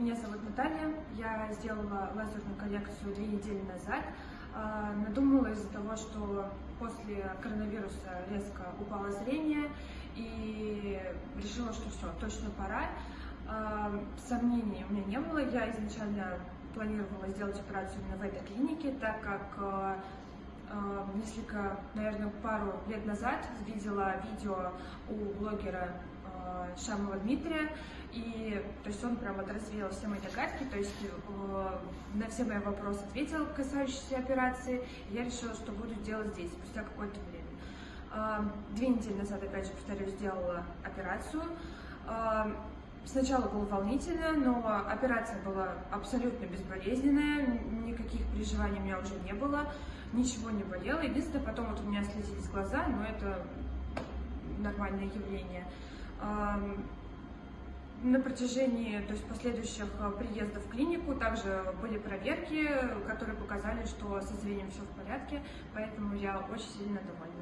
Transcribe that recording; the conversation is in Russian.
Меня зовут Наталья. Я сделала лазерную коррекцию две недели назад. А, надумала из-за того, что после коронавируса резко упало зрение и решила, что все, точно пора. А, сомнений у меня не было. Я изначально планировала сделать операцию именно в этой клинике, так как а, несколько, наверное, пару лет назад видела видео у блогера Шамова Дмитрия, и то есть он прям вот все мои догадки, то есть э, на все мои вопросы ответил, касающиеся операции, я решила, что буду делать здесь, спустя какое-то время. Э, две недели назад, опять же, повторюсь, сделала операцию. Э, Сначала было волнительно, но операция была абсолютно безболезненная, никаких переживаний у меня уже не было, ничего не болело. Единственное, потом вот у меня слезились глаза, но это нормальное явление на протяжении то есть последующих э, приездов в клинику также были проверки, которые показали, что со зрением все в порядке, поэтому я очень сильно довольна.